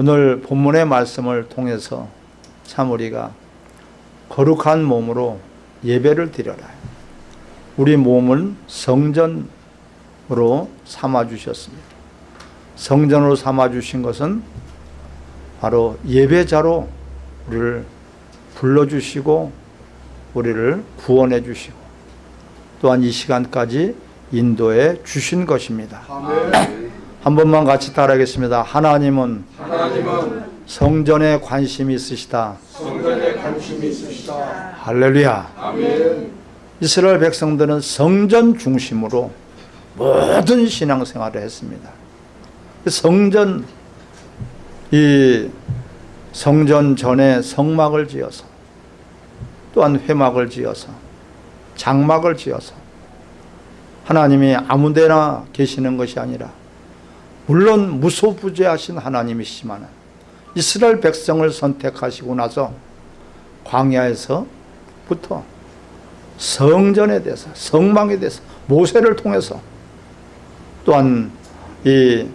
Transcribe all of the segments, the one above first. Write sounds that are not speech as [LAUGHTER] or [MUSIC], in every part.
오늘 본문의 말씀을 통해서 참 우리가 거룩한 몸으로 예배를 드려라. 우리 몸은 성전으로 삼아 주셨습니다. 성전으로 삼아 주신 것은 바로 예배자로 우리를 불러 주시고 우리를 구원해 주시고 또한 이 시간까지 인도해 주신 것입니다. 한 번만 같이 따라하겠습니다. 하나님은 하나님은 성전에 관심이 있으시다. 성전에 관심이 있으시다. 할렐루야. 아멘. 이스라엘 백성들은 성전 중심으로 모든 신앙생활을 했습니다. 성전 이 성전 전에 성막을 지어서 또한 회막을 지어서 장막을 지어서 하나님이 아무데나 계시는 것이 아니라 물론 무소부재하신 하나님이시지만 이스라엘 백성을 선택하시고 나서 광야에서부터 성전에 대해서 성막에 대해서 모세를 통해서 또한 이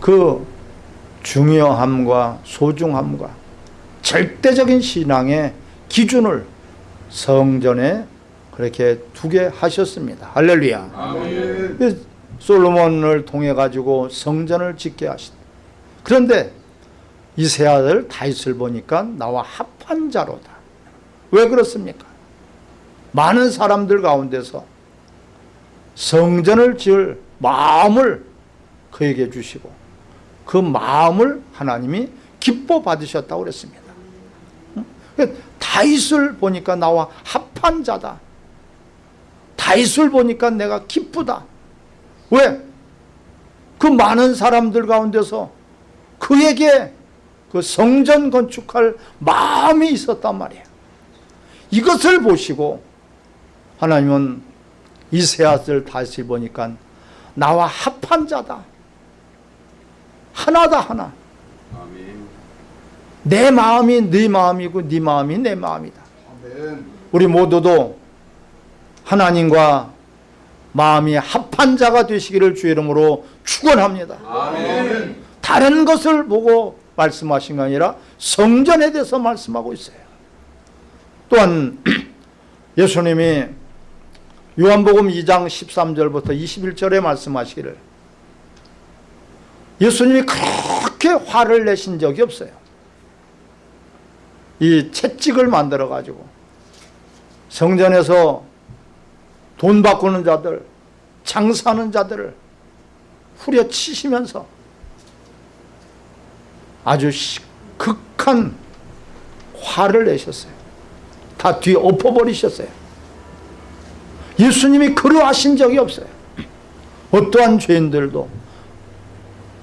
그 중요함과 소중함과 절대적인 신앙의 기준을 성전에 그렇게 두게 하셨습니다. 할렐루야. 아멘. 솔로몬을 통해 가지고 성전을 짓게 하신. 그런데 이세 아들 다윗을 보니까 나와 합한 자로다. 왜 그렇습니까? 많은 사람들 가운데서 성전을 지을 마음을 그에게 주시고 그 마음을 하나님이 기뻐 받으셨다고 그랬습니다. 응? 다윗을 보니까 나와 합한 자다. 다윗을 보니까 내가 기쁘다. 왜? 그 많은 사람들 가운데서 그에게 그 성전 건축할 마음이 있었단 말이에요. 이것을 보시고 하나님은 이세아들 다시 보니까 나와 합한 자다. 하나다 하나. 아멘. 내 마음이 네 마음이고 네 마음이 내 마음이다. 아멘. 우리 모두도 하나님과 마음이 합한 자가 되시기를 주의 이름으로 축원합니다. 다른 것을 보고 말씀하신 게 아니라 성전에 대해서 말씀하고 있어요. 또한 [CLEARS THROAT] 예수님이 요한복음 2장 13절부터 21절에 말씀하시기를 예수님이 그렇게 화를 내신 적이 없어요. 이 채찍을 만들어 가지고 성전에서 돈 바꾸는 자들, 장사하는 자들을 후려치시면서 아주 극한 화를 내셨어요. 다 뒤 엎어버리셨어요. 예수님이 그러하신 적이 없어요. 어떠한 죄인들도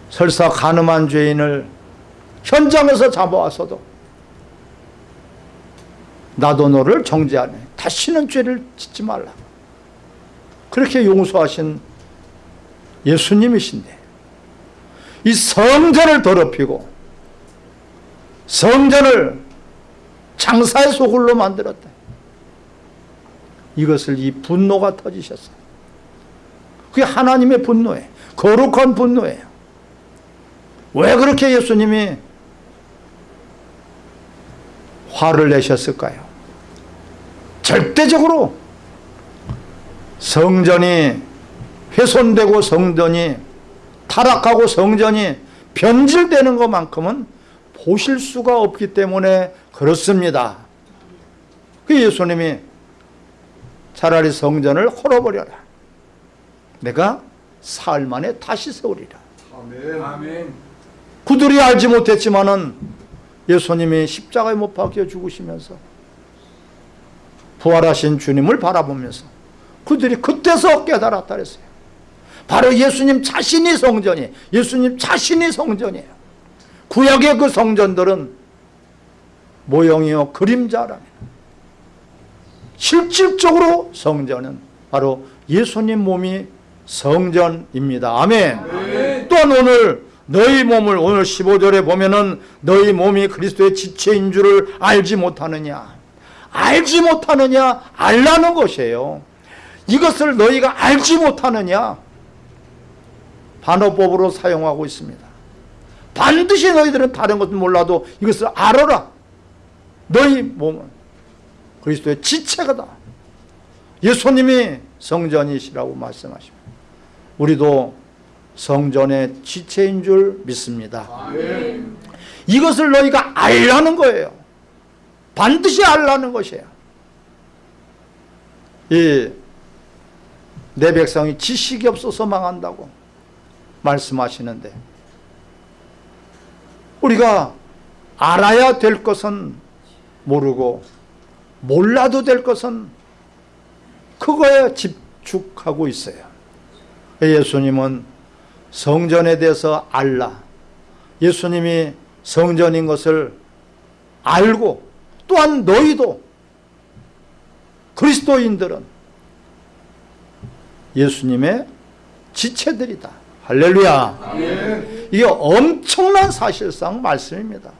설사 가늠한 죄인을 현장에서 잡아와서도 나도 너를 정죄하네. 다시는 죄를 짓지 말라. 그렇게 용서하신 예수님이신데 이 성전을 더럽히고 성전을 장사의 소굴로 만들었다. 이것을 이 분노가 터지셨어요. 그게 하나님의 분노예요. 거룩한 분노예요. 왜 그렇게 예수님이 화를 내셨을까요? 절대적으로 성전이 훼손되고 성전이 타락하고 성전이 변질되는 것만큼은 보실 수가 없기 때문에 그렇습니다. 그 예수님이 차라리 성전을 헐어버려라. 내가 사흘 만에 다시 세우리라. 아멘. 아멘. 그들이 알지 못했지만은 예수님이 십자가에 못 박혀 죽으시면서 부활하신 주님을 바라보면서 그들이 그때서 깨달았다 그랬어요. 바로 예수님 자신이 성전이 예수님 자신이 성전이에요. 구약의 그 성전들은 모형이요 그림자랍니다. 실질적으로 성전은 바로 예수님 몸이 성전입니다. 아멘. 아멘. 또한 오늘 너희 몸을 오늘 15절에 보면은 너희 몸이 그리스도의 지체인 줄을 알지 못하느냐. 알지 못하느냐 알라는 것이에요. 이것을 너희가 알지 못하느냐 반어법으로 사용하고 있습니다. 반드시 너희들은 다른 것은 몰라도 이것을 알아라. 너희 몸은 그리스도의 지체가다. 예수님이 성전이시라고 말씀하십니다. 우리도 성전의 지체인 줄 믿습니다. 아멘. 이것을 너희가 알라는 거예요. 반드시 알라는 것이에요. 이 내 백성이 지식이 없어서 망한다고 말씀하시는데 우리가 알아야 될 것은 모르고 몰라도 될 것은 그거에 집중하고 있어요. 예수님은 성전에 대해서 알라. 예수님이 성전인 것을 알고 또한 너희도 그리스도인들은 예수님의 지체들이다. 할렐루야. 아멘. 이게 엄청난 사실상 말씀입니다.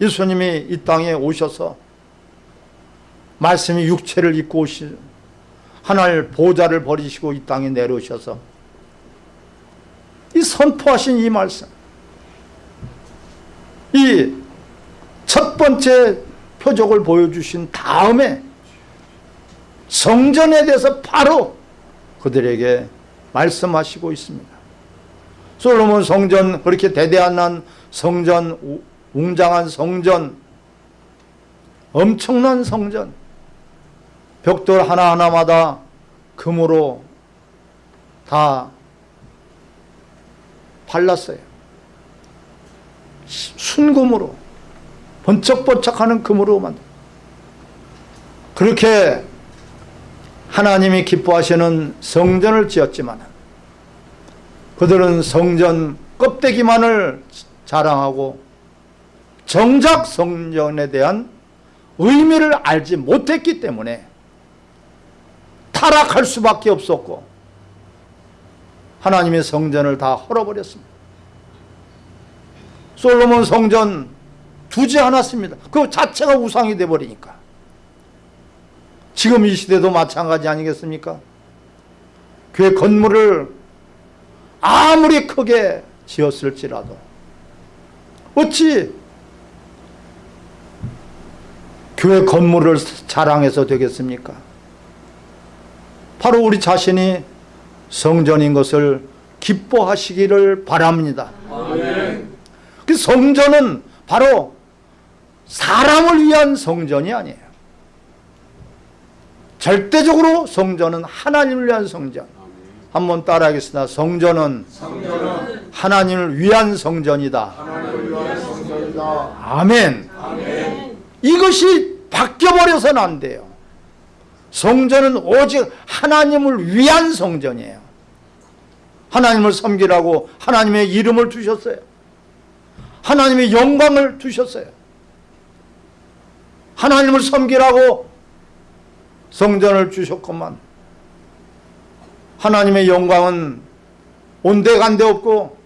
예수님이 이 땅에 오셔서 말씀이 육체를 입고 오시 하늘 보좌를 버리시고 이 땅에 내려오셔서 이 선포하신 이 말씀 이 첫 번째 표적을 보여주신 다음에 성전에 대해서 바로 그들에게 말씀하시고 있습니다. 솔로몬 성전 그렇게 대대한 성전 우- 웅장한 성전 엄청난 성전 벽돌 하나하나마다 금으로 다 발랐어요. 시- 순금으로 번쩍번쩍하는 금으로 만들. 그렇게 하나님이 기뻐하시는 성전을 지었지만 그들은 성전 껍데기만을 자랑하고 정작 성전에 대한 의미를 알지 못했기 때문에 타락할 수밖에 없었고 하나님의 성전을 다 헐어버렸습니다. 솔로몬 성전 두지 않았습니다. 그 자체가 우상이 돼버리니까. 지금 이 시대도 마찬가지 아니겠습니까? 교회 건물을 아무리 크게 지었을지라도 어찌 교회 건물을 자랑해서 되겠습니까? 바로 우리 자신이 성전인 것을 기뻐하시기를 바랍니다. 아멘. 그 성전은 바로 사람을 위한 성전이 아니에요. 절대적으로 성전은 하나님을 위한 성전. 한번 따라하겠습니다. 성전은 성전은 하나님을 위한 성전이다. 위한 성전이다. 아멘. 아멘. 이것이 바뀌어버려서는 안 돼요. 성전은 오직 하나님을 위한 성전이에요. 하나님을 섬기라고 하나님의 이름을 두셨어요. 하나님의 영광을 두셨어요. 하나님을 섬기라고 성전을 주셨건만 하나님의 영광은 온데간데 없고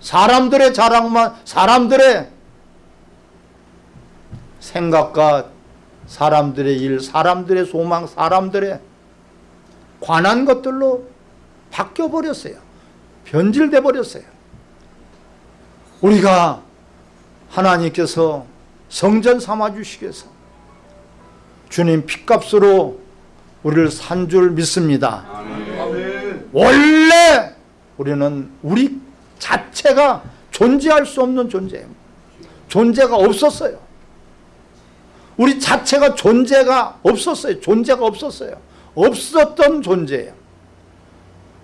사람들의 자랑만 사람들의 생각과 사람들의 일, 사람들의 소망, 사람들의 관한 것들로 바뀌어 버렸어요. 변질돼 버렸어요. 우리가 하나님께서 성전 삼아 주시기 위해서 주님 핏값으로 우리를 산 줄 믿습니다. 아멘. 원래 우리는 우리 자체가 존재할 수 없는 존재예요. 존재가 없었어요. 우리 자체가 존재가 없었어요. 존재가 없었어요. 없었던 존재예요.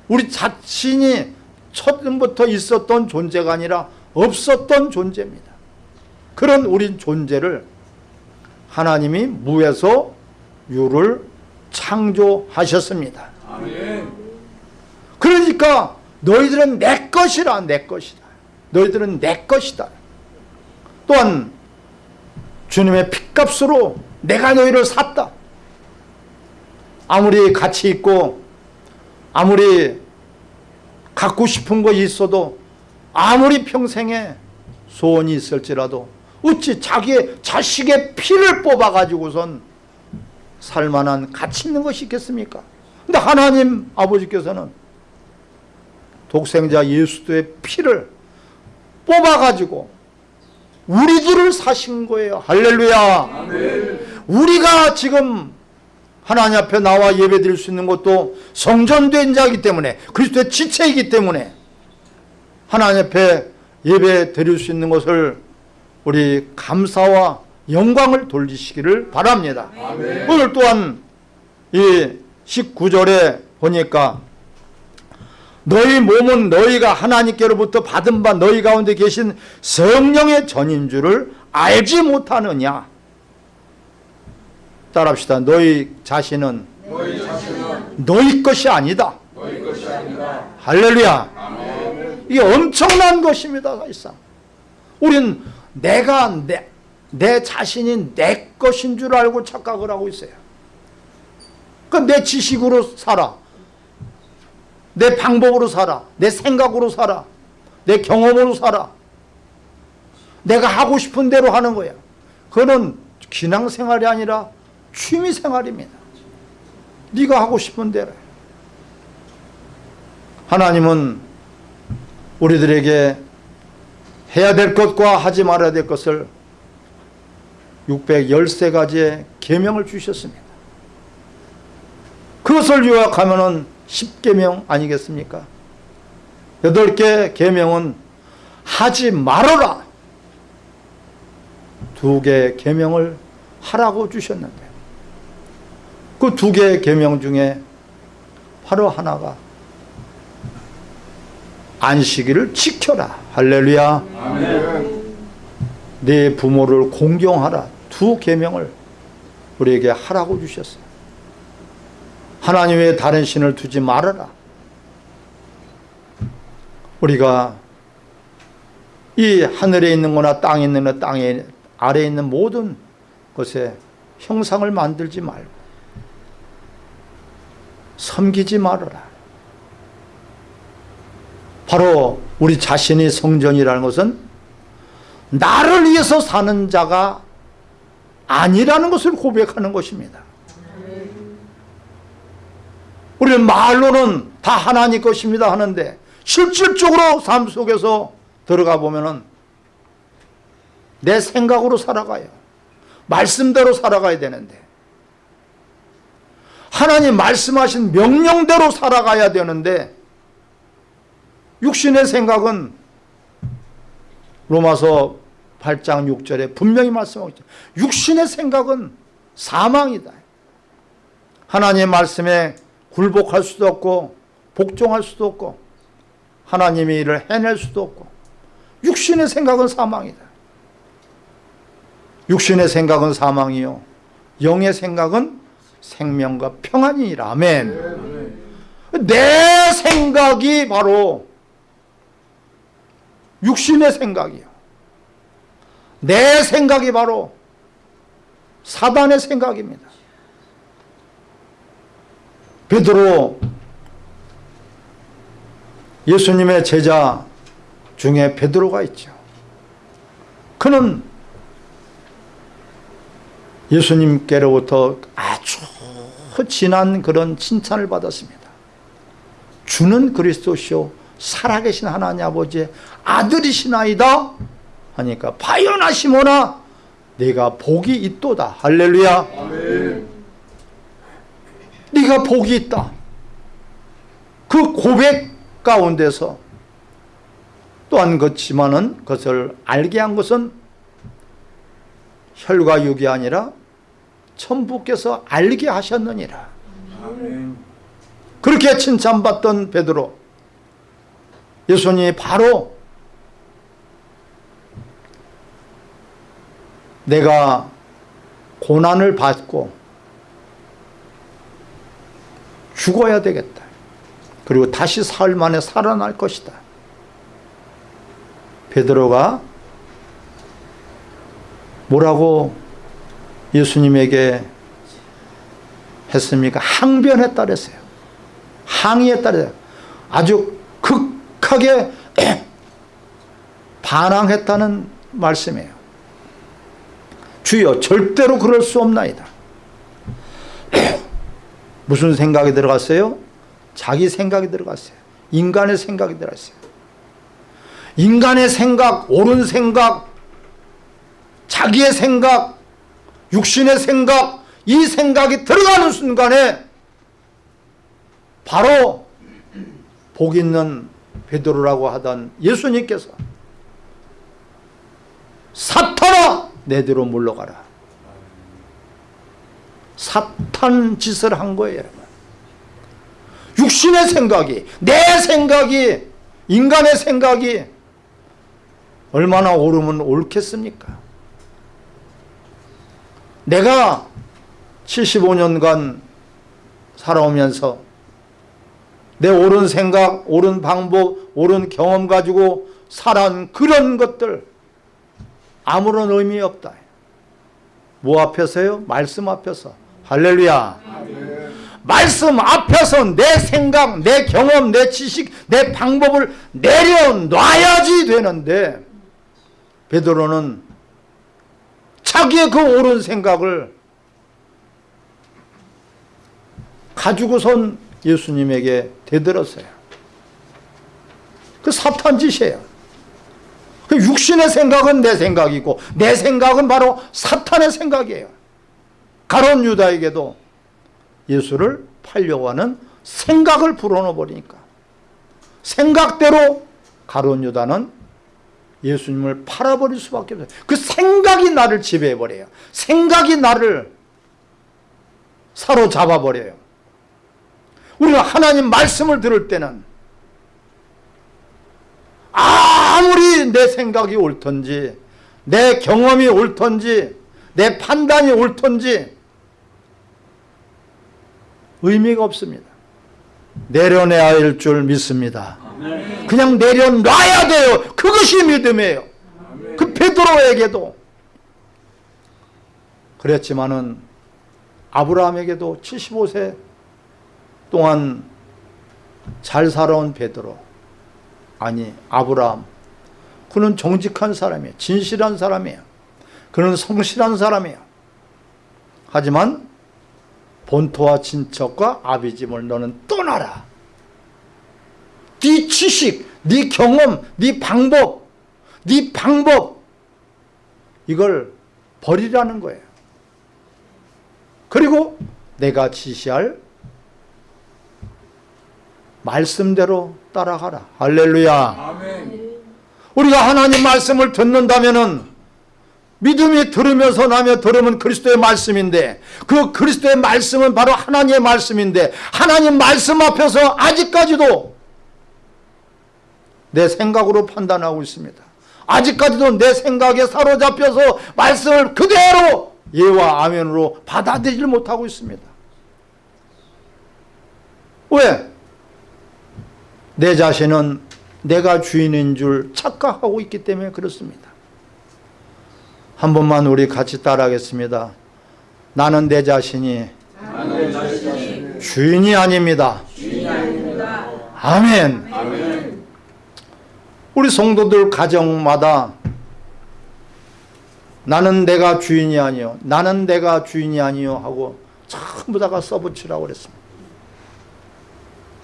우리 자신이 처음부터 있었던 존재가 아니라 없었던 존재입니다. 그런 우리 존재를 하나님이 무에서 유를 창조하셨습니다. 아멘. 그러니까 너희들은 내 것이라 내 것이다. 너희들은 내 것이다. 또한 주님의 핏값으로 내가 너희를 샀다. 아무리 가치 있고 아무리 갖고 싶은 거 있어도 아무리 평생에 소원이 있을지라도 어찌 자기의 자식의 피를 뽑아가지고선 살만한 가치 있는 것이 있겠습니까? 근데 하나님 아버지께서는 독생자 예수도의 피를 뽑아가지고 우리 들을 사신 거예요. 할렐루야. 우리가 지금 하나님 앞에 나와 예배 드릴 수 있는 것도 성전된 자이기 때문에 그리스도의 지체이기 때문에 하나님 앞에 예배 드릴 수 있는 것을 우리 감사와 영광을 돌리시기를 바랍니다. 오늘 또한 이 19절에 보니까 너희 몸은 너희가 하나님께로부터 받은 바 너희 가운데 계신 성령의 전인 줄을 알지 못하느냐? 따라합시다. 너희 자신은 너희 자신은 너희 것이 아니다. 너희 것이 아니라 할렐루야. 아멘. 이게 엄청난 것입니다 사실상. 우린 내가 내, 내 자신이 내 것인 줄 알고 착각을 하고 있어요. 그러니까 내 지식으로 살아. 내 방법으로 살아. 내 생각으로 살아. 내 경험으로 살아. 내가 하고 싶은 대로 하는 거야. 그거는 기낭생활이 아니라 취미생활입니다. 네가 하고 싶은 대로. 해. 하나님은 우리들에게 해야 될 것과 하지 말아야 될 것을 613가지의 계명을 주셨습니다. 그것을 요약하면 10계명 아니겠습니까? 8개 계명은 하지 말아라. 두 개의 계명을 하라고 주셨는데 그 두 개의 계명 중에 바로 하나가 안식일을 지켜라. 할렐루야. 아멘. 네 부모를 공경하라. 두 계명을 우리에게 하라고 주셨어요. 하나님 외에 다른 신을 두지 말아라. 우리가 이 하늘에 있는 거나 땅에 있는 거나 땅에 아래에 있는 모든 것에 형상을 만들지 말고 섬기지 말아라. 바로 우리 자신이 성전이라는 것은 나를 위해서 사는 자가 아니라는 것을 고백하는 것입니다. 우리는 말로는 다 하나님 것입니다 하는데 실질적으로 삶 속에서 들어가 보면 은 내 생각으로 살아가요. 말씀대로 살아가야 되는데 하나님 말씀하신 명령대로 살아가야 되는데 육신의 생각은 로마서 8장 6절에 분명히 말씀하고 있죠. 육신의 생각은 사망이다. 하나님의 말씀에 굴복할 수도 없고 복종할 수도 없고 하나님의 일을 해낼 수도 없고 육신의 생각은 사망이다. 육신의 생각은 사망이요. 영의 생각은 생명과 평안이라. 아멘. 내 생각이 바로 육신의 생각이요. 내 생각이 바로 사단의 생각입니다. 베드로 예수님의 제자 중에 베드로가 있죠. 그는 예수님께로부터 아주 진한 그런 칭찬을 받았습니다. 주는 그리스도시요 살아계신 하나님 아버지의 아들이시나이다. 하니까 바요나 시모나 네가 복이 있도다. 할렐루야. 아멘. 네가 복이 있다. 그 고백 가운데서 또한 그렇지만은 그것을 알게 한 것은 혈과 육이 아니라 천부께서 알게 하셨느니라. 아멘. 그렇게 칭찬받던 베드로 예수님이 바로 내가 고난을 받고 죽어야 되겠다. 그리고 다시 사흘 만에 살아날 것이다. 베드로가 뭐라고 예수님에게 했습니까? 항변했다 그랬어요. 항의했다 그랬어요. 아주 극하게 [CLEARS THROAT] 반항했다는 말씀이에요. 주여 절대로 그럴 수 없나이다. [CLEARS THROAT] 무슨 생각이 들어갔어요? 자기 생각이 들어갔어요. 인간의 생각이 들어갔어요. 인간의 생각, 옳은 생각, 자기의 생각, 육신의 생각, 이 생각이 들어가는 순간에 바로 복 있는 베드로라고 하던 예수님께서 사탄아 내대로 물러가라. 사탄 짓을 한 거예요. 육신의 생각이 내 생각이 인간의 생각이 얼마나 옳으면 옳겠습니까? 내가 75년간 살아오면서 내 옳은 생각, 옳은 방법, 옳은 경험 가지고 살아온 그런 것들 아무런 의미 없다. 뭐 앞에서요? 말씀 앞에서. 할렐루야. 말씀 앞에서 내 생각, 내 경험, 내 지식, 내 방법을 내려놔야지 되는데 베드로는 자기의 그 옳은 생각을 가지고선 예수님에게 대들었어요. 그 사탄 짓이에요. 그 육신의 생각은 내 생각이고 내 생각은 바로 사탄의 생각이에요. 가론 유다에게도 예수를 팔려고 하는 생각을 불어넣어 버리니까 생각대로 가론 유다는 예수님을 팔아버릴 수밖에 없어요. 그 생각이 나를 지배해 버려요. 생각이 나를 사로잡아 버려요. 우리가 하나님 말씀을 들을 때는 아무리 내 생각이 옳던지 내 경험이 옳던지 내 판단이 옳던지 의미가 없습니다. 내려내야 할 줄 믿습니다. 그냥 내려놔야 돼요. 그것이 믿음이에요. 그 베드로에게도 그랬지만은 아브라함에게도 75세 동안 잘 살아온 베드로 아니 아브라함 그는 정직한 사람이에요. 진실한 사람이에요. 그는 성실한 사람이에요. 하지만 본토와 친척과 아비집을 너는 떠나라. 네 지식, 네 경험, 네 방법, 네 방법 이걸 버리라는 거예요. 그리고 내가 지시할 말씀대로 따라가라. 할렐루야. 아멘. 우리가 하나님 말씀을 듣는다면은 믿음이 들으면서 나며 들으면 그리스도의 말씀인데 그 그리스도의 말씀은 바로 하나님의 말씀인데 하나님 말씀 앞에서 아직까지도 내 생각으로 판단하고 있습니다. 아직까지도 내 생각에 사로잡혀서 말씀을 그대로 예와 아멘으로 받아들이지 못하고 있습니다. 왜? 내 자신은 내가 주인인 줄 착각하고 있기 때문에 그렇습니다. 한 번만 우리 같이 따라하겠습니다. 나는 내 자신이 나는 자신이 주인이 아닙니다. 주인이 아닙니다. 아멘. 아멘. 우리 성도들 가정마다 나는 내가 주인이 아니요. 나는 내가 주인이 아니요 하고 전부 다가 써붙이라고 그랬습니다.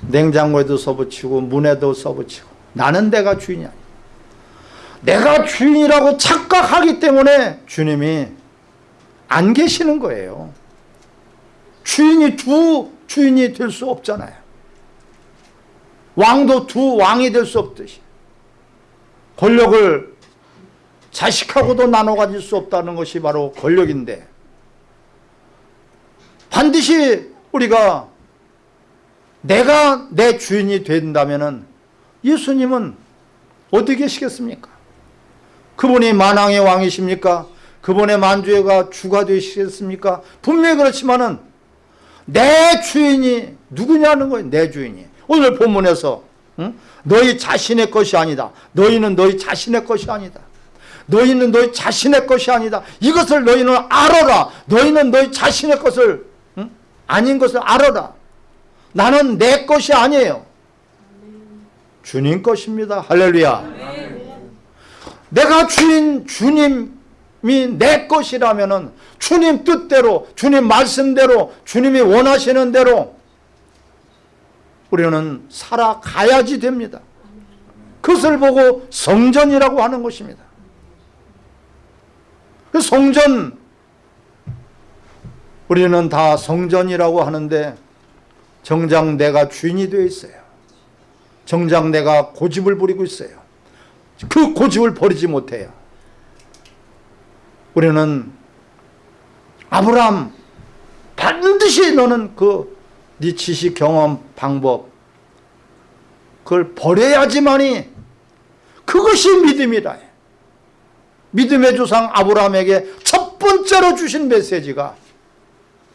냉장고에도 써붙이고 문에도 써붙이고 나는 내가 주인이 아니야. 내가 주인이라고 착각하기 때문에 주님이 안 계시는 거예요. 주인이 두 주인이 될 수 없잖아요. 왕도 두 왕이 될 수 없듯이 권력을 자식하고도 나눠 가질 수 없다는 것이 바로 권력인데 반드시 우리가 내가 내 주인이 된다면 예수님은 어디 계시겠습니까? 그분이 만왕의 왕이십니까? 그분의 만주가 주가 되시겠습니까? 분명히 그렇지만은 내 주인이 누구냐는 거예요. 내 주인이. 오늘 본문에서 응? 너희 자신의 것이 아니다. 너희는 너희 자신의 것이 아니다. 너희는 너희 자신의 것이 아니다. 이것을 너희는 알아라. 너희는 너희 자신의 것을 응? 아닌 것을 알아라. 나는 내 것이 아니에요. 주님 것입니다. 할렐루야. 내가 주인 주님이 내 것이라면은 주님 뜻대로 주님 말씀대로 주님이 원하시는 대로 우리는 살아가야지 됩니다. 그것을 보고 성전이라고 하는 것입니다. 그 성전 우리는 다 성전이라고 하는데 정작 내가 주인이 되어 있어요. 정작 내가 고집을 부리고 있어요. 그 고집을 버리지 못해요. 우리는 아브라함 반드시 너는 그네 지식 경험 방법 그걸 버려야지만이 그것이 믿음이라. 믿음의 조상 아브라함에게 첫 번째로 주신 메시지가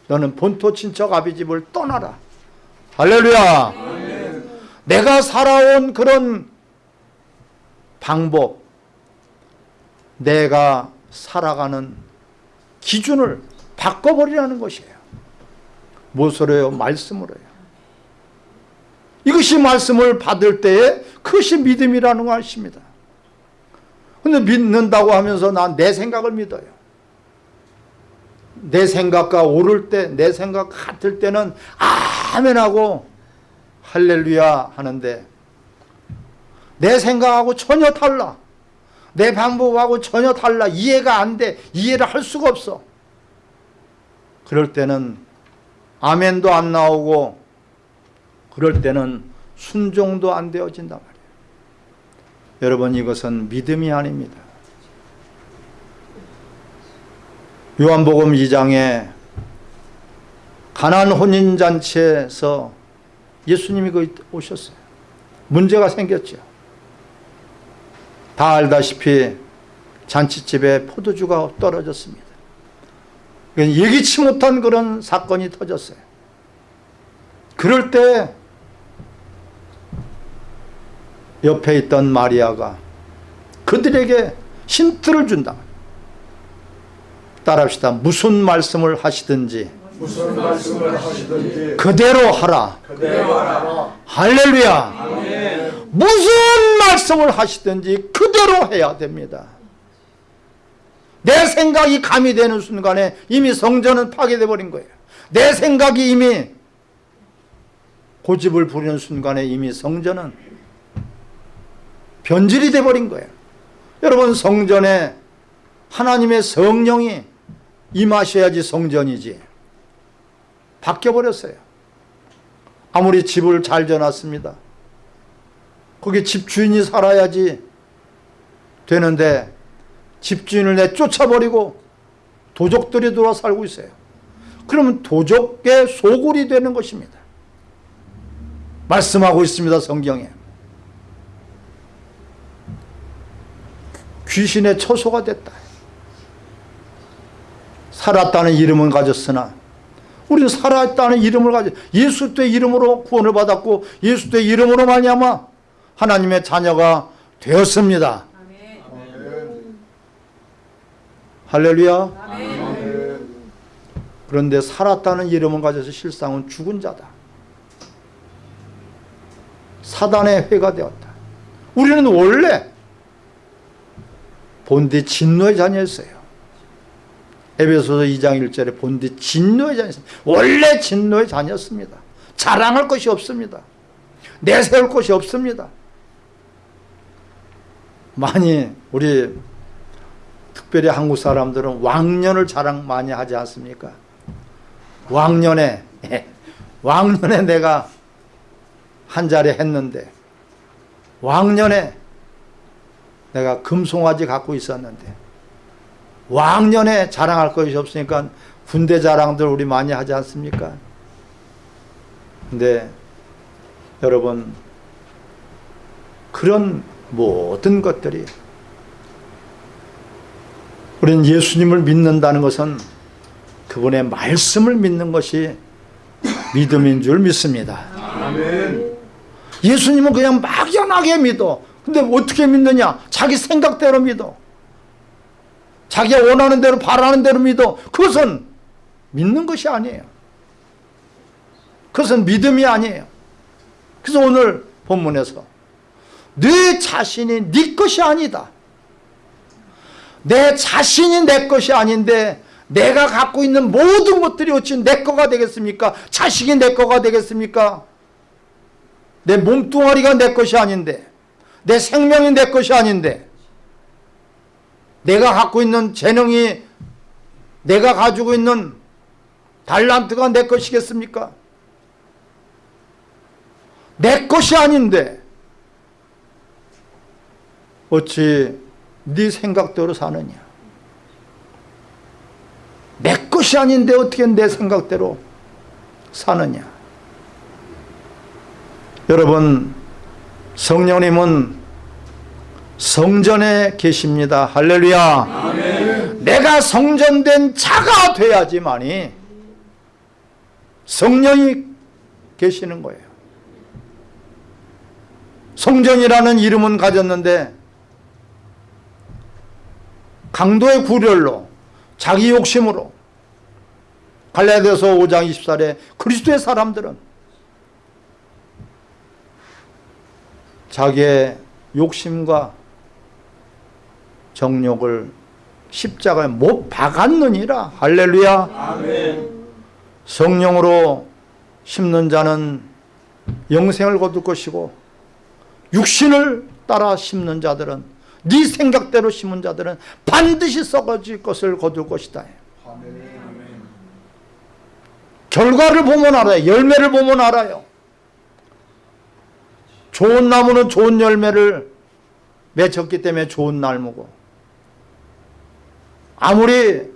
너는 본토 친척 아비 집을 떠나라. 할렐루야. 내가 살아온 그런 방법, 내가 살아가는 기준을 바꿔버리라는 것이에요. 무엇으로요? 말씀으로요. 이것이 말씀을 받을 때에 그것이 믿음이라는 거 아십니다. 근데 믿는다고 하면서 난 내 생각을 믿어요. 내 생각과 오를 때, 내 생각 같을 때는 아멘하고 할렐루야 하는데 내 생각하고 전혀 달라. 내 방법하고 전혀 달라. 이해가 안 돼. 이해를 할 수가 없어. 그럴 때는 아멘도 안 나오고 그럴 때는 순종도 안 되어진단 말이에요. 여러분 이것은 믿음이 아닙니다. 요한복음 2장에 가난 혼인잔치에서 예수님이 그 오셨어요. 문제가 생겼죠. 다 알다시피 잔치집에 포도주가 떨어졌습니다. 예기치 못한 그런 사건이 터졌어요. 그럴 때 옆에 있던 마리아가 그들에게 힌트를 준다. 따라합시다. 무슨 말씀을 하시든지 무슨 말씀을 하시든지 그대로 하라. 그대로 하라. 할렐루야. 무슨 말씀을 하시든지 그대로 해야 됩니다. 내 생각이 감이 되는 순간에 이미 성전은 파괴돼 버린 거예요. 내 생각이 이미 고집을 부리는 순간에 이미 성전은 변질이 돼 버린 거예요. 여러분 성전에 하나님의 성령이 임하셔야지 성전이지. 바뀌어 버렸어요. 아무리 집을 잘 지어놨습니다. 거기 집주인이 살아야지 되는데 집주인을 내쫓아버리고 도적들이 들어 살고 있어요. 그러면 도적의 소굴이 되는 것입니다. 말씀하고 있습니다. 성경에. 귀신의 처소가 됐다. 살았다는 이름은 가졌으나 우리는 살아있다는 이름을 가져 예수 때 이름으로 구원을 받았고 예수 때 이름으로 말미암아 하나님의 자녀가 되었습니다. 할렐루야. 그런데 살았다는 이름을 가져서 실상은 죽은 자다. 사단의 회가 되었다. 우리는 원래 본디 진노의 자녀였어요. 에베소서 2장 1절에 본디 진노의 자녀였습니다. 원래 진노의 자녀였습니다. 자랑할 것이 없습니다. 내세울 것이 없습니다. 많이 우리 특별히 한국 사람들은 왕년을 자랑 많이 하지 않습니까? 왕년에 [LAUGHS] 왕년에 내가 한 자리 했는데 왕년에 내가 금송아지 갖고 있었는데 왕년에 자랑할 것이 없으니까 군대 자랑들 우리 많이 하지 않습니까? 근데 여러분 그런 모든 것들이 우리는 예수님을 믿는다는 것은 그분의 말씀을 믿는 것이 믿음인 줄 믿습니다. 아멘. 예수님은 그냥 막연하게 믿어. 근데 어떻게 믿느냐? 자기 생각대로 믿어. 자기가 원하는 대로 바라는 대로 믿어. 그것은 믿는 것이 아니에요. 그것은 믿음이 아니에요. 그래서 오늘 본문에서 네 자신이 네 것이 아니다. 내 자신이 내 것이 아닌데 내가 갖고 있는 모든 것들이 어찌 내 거가 되겠습니까? 자식이 내 거가 되겠습니까? 내 몸뚱아리가 내 것이 아닌데 내 생명이 내 것이 아닌데 내가 갖고 있는 재능이 내가 가지고 있는 달란트가 내 것이겠습니까? 내 것이 아닌데 어찌 네 생각대로 사느냐? 내 것이 아닌데 어떻게 내 생각대로 사느냐? 여러분 성령님은 성전에 계십니다. 할렐루야. 내가 성전된 자가 돼야지만이 성령이 계시는 거예요. 성전이라는 이름은 가졌는데 강도의 구렬로 자기 욕심으로 갈라디아서 5장 24절에 그리스도의 사람들은 자기의 욕심과 정욕을 십자가에 못 박았느니라. 할렐루야. 성령으로 심는 자는 영생을 거둘 것이고 육신을 따라 심는 자들은 네 생각대로 심은 자들은 반드시 썩어질 것을 거둘 것이다. 결과를 보면 알아요. 열매를 보면 알아요. 좋은 나무는 좋은 열매를 맺었기 때문에 좋은 나무고 아무리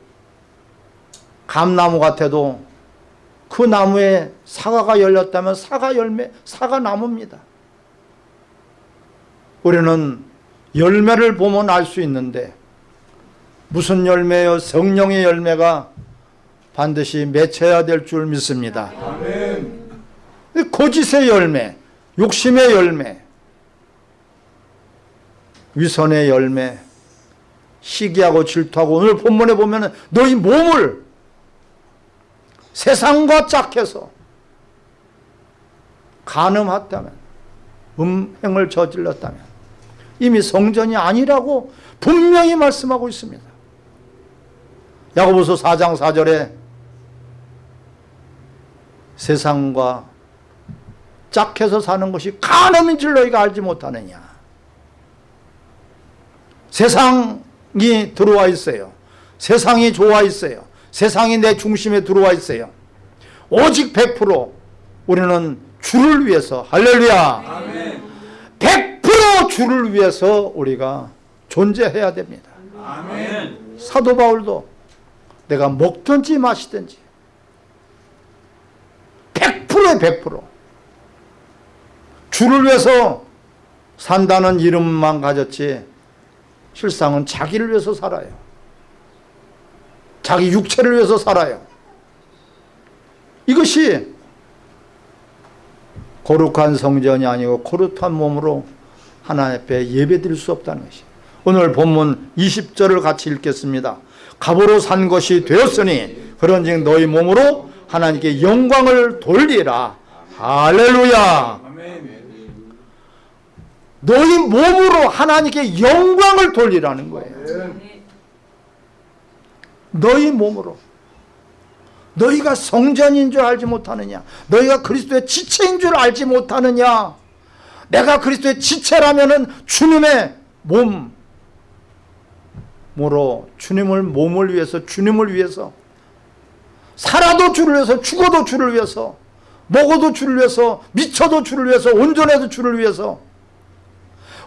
감나무 같아도 그 나무에 사과가 열렸다면 사과 열매, 사과 나무입니다. 우리는 열매를 보면 알 수 있는데 무슨 열매요? 성령의 열매가 반드시 맺혀야 될 줄 믿습니다. 거짓의 열매, 욕심의 열매, 위선의 열매, 시기하고 질투하고 오늘 본문에 보면 너희 몸을 세상과 짝해서 간음했다면 음행을 저질렀다면 이미 성전이 아니라고 분명히 말씀하고 있습니다. 야고보서 4장 4절에 세상과 짝해서 사는 것이 간음인 줄 너희가 알지 못하느냐. 세상 이 들어와 있어요. 세상이 좋아 있어요. 세상이 내 중심에 들어와 있어요. 오직 100% 우리는 주를 위해서 할렐루야. 100% 주를 위해서 우리가 존재해야 됩니다. 사도 바울도 내가 먹든지 마시든지 100%에 100% 주를 위해서 산다는 이름만 가졌지 실상은 자기를 위해서 살아요. 자기 육체를 위해서 살아요. 이것이 거룩한 성전이 아니고 거룩한 몸으로 하나님 앞에 예배드릴 수 없다는 것이 오늘 본문 20절을 같이 읽겠습니다. 갑으로 산 것이 되었으니 그런즉 너희 몸으로 하나님께 영광을 돌리라. 할렐루야. 너희 몸으로 하나님께 영광을 돌리라는 거예요. 너희 몸으로. 너희가 성전인 줄 알지 못하느냐? 너희가 그리스도의 지체인 줄 알지 못하느냐? 내가 그리스도의 지체라면 은 주님의 몸으로 주님을 몸을 위해서 주님을 위해서 살아도 주를 위해서 죽어도 주를 위해서 먹어도 주를 위해서 미쳐도 주를 위해서 온전해도 주를 위해서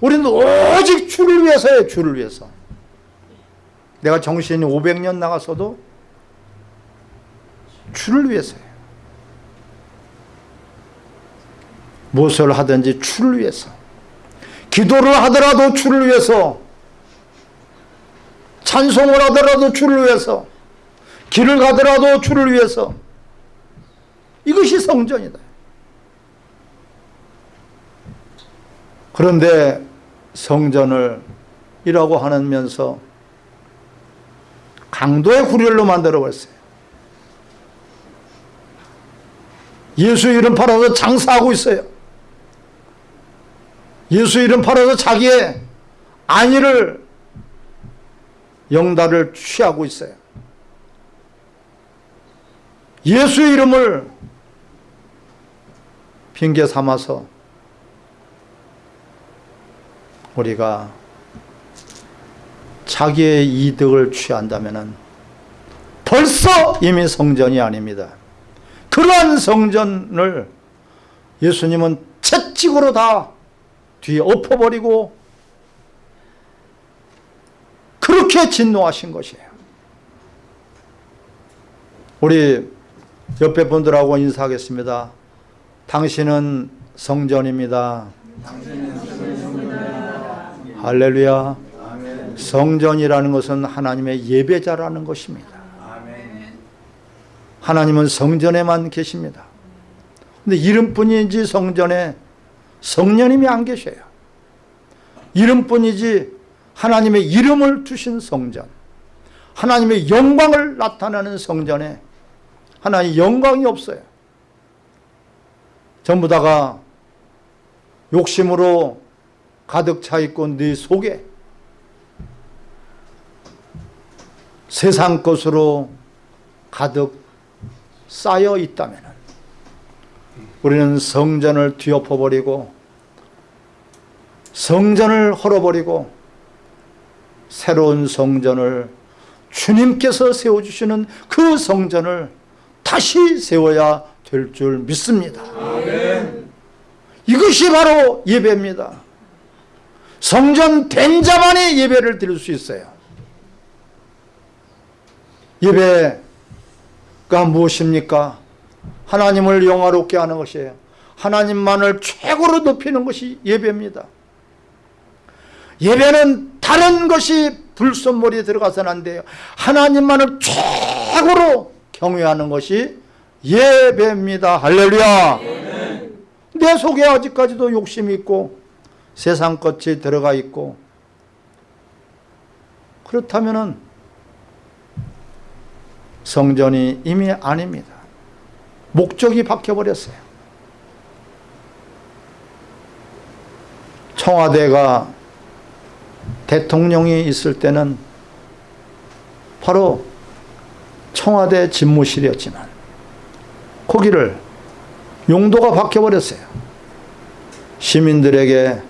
우리는 오직 주를 위해서요 주를 위해서. 내가 정신이 500년 나갔어도 주를 위해서요. 무엇을 하든지 주를 위해서. 기도를 하더라도 주를 위해서. 찬송을 하더라도 주를 위해서. 길을 가더라도 주를 위해서. 이것이 성전이다 그런데 성전을 이라고 하면서 강도의 구렬로 만들어 버렸어요. 예수 이름 팔아서 장사하고 있어요. 예수 이름 팔아서 자기의 안위를 영달을 취하고 있어요. 예수 이름을 핑계 삼아서 우리가 자기의 이득을 취한다면 벌써 이미 성전이 아닙니다. 그러한 성전을 예수님은 채찍으로 다 뒤에 엎어버리고 그렇게 진노하신 것이에요. 우리 옆에 분들하고 인사하겠습니다. 당신은 성전입니다. 할렐루야. 성전이라는 것은 하나님의 예배자라는 것입니다. 하나님은 성전에만 계십니다. 근데 이름뿐이지 성전에 성령님이 안 계셔요. 이름뿐이지 하나님의 이름을 두신 성전, 하나님의 영광을 나타내는 성전에 하나님 영광이 없어요. 전부 다가 욕심으로 가득 차 있고 네 속에 세상 것으로 가득 쌓여 있다면 우리는 성전을 뒤엎어버리고 성전을 헐어버리고 새로운 성전을 주님께서 세워주시는 그 성전을 다시 세워야 될 줄 믿습니다. 이것이 바로 예배입니다. 성전 된 자만이 예배를 드릴 수 있어요. 예배가 무엇입니까? 하나님을 영화롭게 하는 것이에요. 하나님만을 최고로 높이는 것이 예배입니다. 예배는 다른 것이 불순물이 들어가서는 안 돼요. 하나님만을 최고로 경외하는 것이 예배입니다. 할렐루야. 내 속에 아직까지도 욕심이 있고 세상 것이 들어가 있고 그렇다면은 성전이 이미 아닙니다. 목적이 바뀌어버렸어요. 청와대가 대통령이 있을 때는 바로 청와대 집무실이었지만 거기를 용도가 바뀌어버렸어요. 시민들에게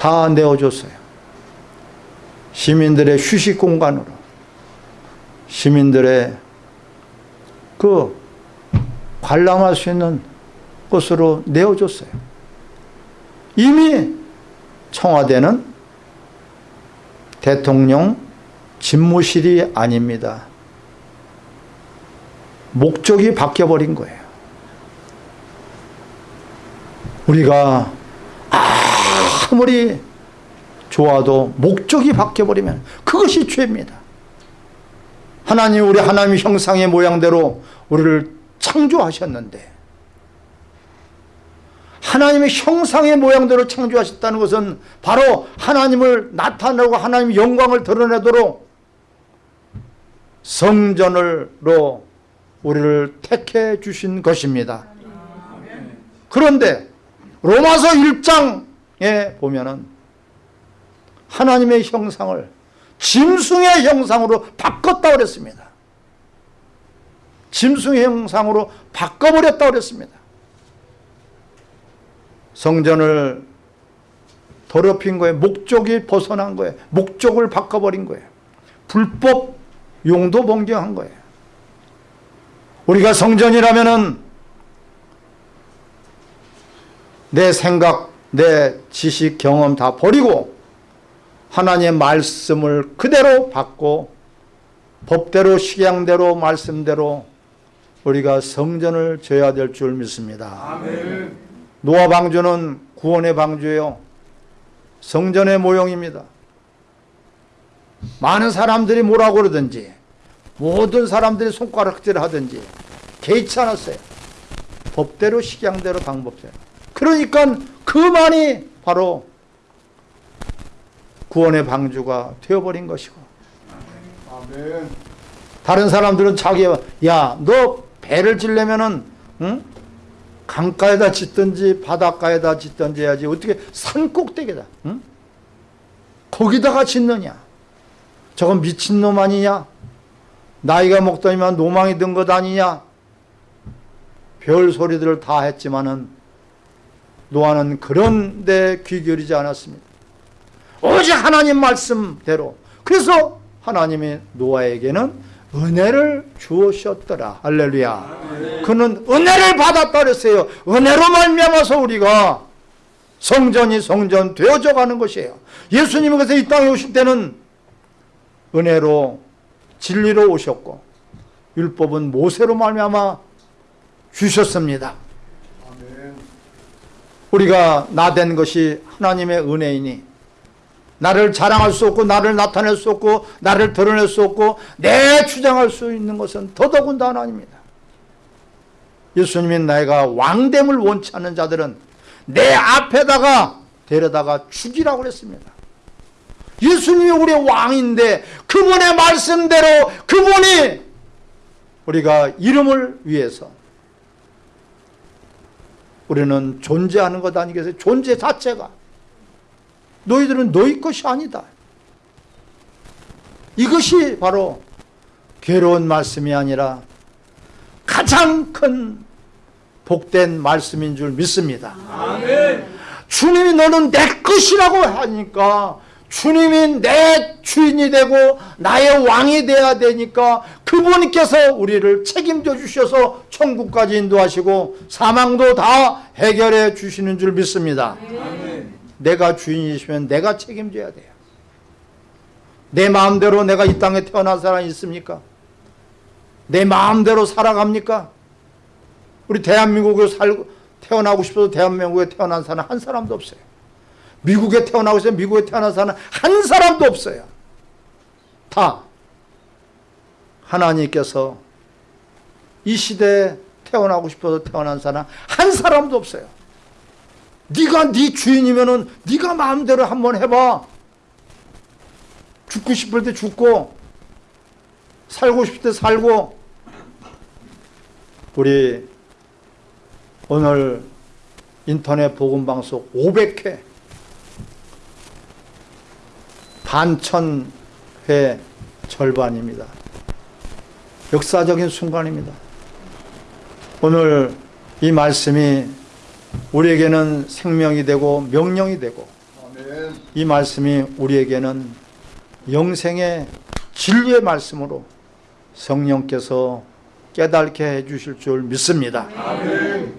다 내어줬어요. 시민들의 휴식 공간으로 시민들의 그 관람할 수 있는 곳으로 내어줬어요. 이미 청와대는 대통령 집무실이 아닙니다. 목적이 바뀌어버린 거예요. 우리가 아무리 좋아도 목적이 바뀌어버리면 그것이 죄입니다. 하나님 우리 하나님 형상의 모양대로 우리를 창조하셨는데 하나님의 형상의 모양대로 창조하셨다는 것은 바로 하나님을 나타내고 하나님의 영광을 드러내도록 성전으로 우리를 택해 주신 것입니다. 그런데 로마서 1장 에 보면은 하나님의 형상을 짐승의 형상으로 바꿨다 그랬습니다. 짐승의 형상으로 바꿔버렸다 그랬습니다. 성전을 더럽힌 거예요. 목적이 벗어난 거예요. 목적을 바꿔버린 거예요. 불법 용도 변경한 거예요. 우리가 성전이라면은 내 생각, 내 지식, 경험 다 버리고 하나님의 말씀을 그대로 받고 법대로 식양대로 말씀대로 우리가 성전을 져야 될 줄 믿습니다. 아멘. 노아 방주는 구원의 방주예요. 성전의 모형입니다. 많은 사람들이 뭐라고 그러든지 모든 사람들이 손가락질 하든지 개의치 않았어요. 법대로 식양대로 방법대로. 그러니까 그만이 바로 구원의 방주가 되어버린 것이고 아멘. 다른 사람들은 자기가 야너 배를 지려면은 응? 강가에다 짓든지 바닷가에다 짓든지 해야지 어떻게 산 꼭대기다 응? 거기다가 짓느냐 저건 미친놈 아니냐 나이가 먹더니만 노망이 든 것 아니냐 별 소리들을 다 했지만은 노아는 그런 데귀 기울이지 않았습니다. 오직 하나님 말씀대로. 그래서 하나님이 노아에게는 은혜를 주으셨더라. 할렐루야. 그는 은혜를 받았다 그랬어요. 은혜로 말미암아서 우리가 성전이 성전 되어져 가는 것이에요. 예수님이 그래서 이 땅에 오실 때는 은혜로 진리로 오셨고 율법은 모세로 말미암아 주셨습니다. 아멘. 우리가 나 된 것이 하나님의 은혜이니 나를 자랑할 수 없고 나를 나타낼 수 없고 나를 드러낼 수 없고 내 주장할 수 있는 것은 더더군다나 아닙니다. 예수님이 내가 왕됨을 원치 않는 자들은 내 앞에다가 데려다가 죽이라고 그랬습니다. 예수님이 우리의 왕인데 그분의 말씀대로 그분이 우리가 이름을 위해서 우리는 존재하는 것 아니겠어요? 존재 자체가 너희들은 너희 것이 아니다. 이것이 바로 괴로운 말씀이 아니라 가장 큰 복된 말씀인 줄 믿습니다. 주님이 너는 내 것이라고 하니까 주님이 내 주인이 되고 나의 왕이 되어야 되니까 그분께서 우리를 책임져 주셔서 천국까지 인도하시고 사망도 다 해결해 주시는 줄 믿습니다. 내가 주인이시면 내가 책임져야 돼요. 내 마음대로 내가 이 땅에 태어난 사람이 있습니까? 내 마음대로 살아갑니까? 우리 대한민국에 살고 태어나고 싶어서 대한민국에 태어난 사람 한 사람도 없어요. 미국에 태어나고 있어요. 미국에 태어난 사람 한 사람도 없어요. 다 하나님께서 이 시대에 태어나고 싶어서 태어난 사람 한 사람도 없어요. 네가 네 주인이면은 네가 마음대로 한번 해봐. 죽고 싶을 때 죽고 살고 싶을 때 살고 우리 오늘 인터넷 복음 방송 500회 반천 회 절반입니다. 역사적인 순간입니다. 오늘 이 말씀이 우리에게는 생명이 되고 명령이 되고. 이 말씀이 우리에게는 영생의 진리의 말씀으로 성령께서 깨닫게 해 주실 줄 믿습니다. 아멘.